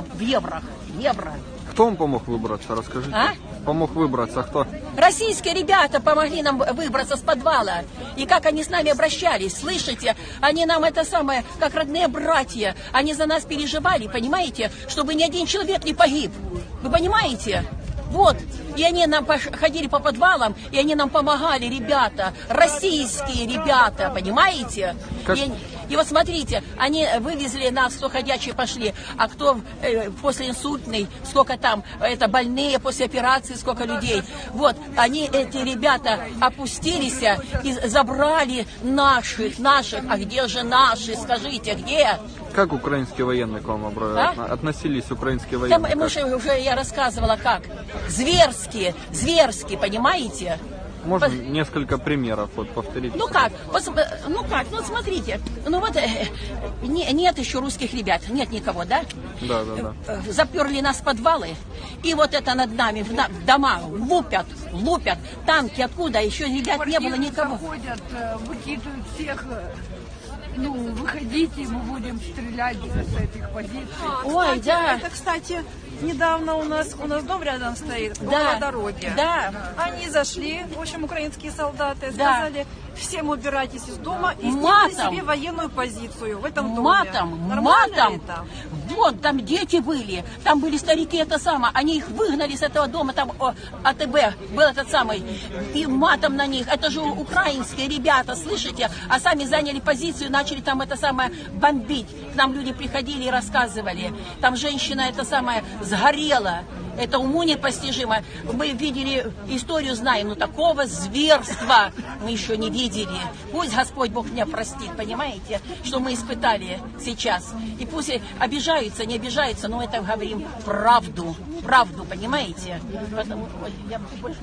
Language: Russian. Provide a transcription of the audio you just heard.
в евро, евро. Кто вам помог выбраться, расскажите? А? Помог выбраться, кто? Российские ребята помогли нам выбраться с подвала. И как они с нами обращались, слышите? Они нам это самое, как родные братья. Они за нас переживали, понимаете? Чтобы ни один человек не погиб. Вы понимаете? Вот. И они нам ходили по подвалам, и они нам помогали, ребята. Российские ребята, понимаете? Как- И, и вот смотрите, они вывезли нас, кто ходячие пошли, а кто э, после инсультный, сколько там, это больные после операции, сколько людей. Вот, они, эти ребята, опустились и забрали наших, наших. А где же наши, скажите, где? Как украинские военные к вам А? относились, украинские Там, военные? мы как? же уже, я рассказывала, как. Зверски, зверски, понимаете? Можно Пос- несколько примеров вот повторить? Ну как? Пос- Ну как? Ну смотрите. Ну вот э, не- нет еще русских ребят. Нет никого, да? Да, да, да. Э, Заперли нас в подвалы. И вот это над нами, в, на- в дома лупят, лупят. Танки откуда? Еще ребят не было Квартиры никого. заходят, э, выкидывают всех. э, Ну, выходите, мы будем стрелять с этих позиций. Ой, Кстати, да. Это, кстати, недавно у нас у нас дом рядом стоит, Да, на дороге. да. Они зашли, в общем, украинские солдаты, Да. сказали, всем убирайтесь из дома и Матом. себе военную позицию в этом доме. Матом, Нормально матом. это? Вот, там дети были, там были старики, это самое. Они их выгнали с этого дома, там о, АТБ был этот самый. И матом на них. Это же украинские ребята, слышите? А сами заняли позицию, начали там это самое бомбить. К нам люди приходили и рассказывали. Там женщина это самое сгорела. Это уму непостижимо. Мы видели историю, знаем, но такого зверства мы еще не видели. Пусть Господь Бог меня простит, понимаете, что мы испытали сейчас. И пусть обижаются, не обижаются, но это говорим правду, правду, понимаете? Потому, ой, я больше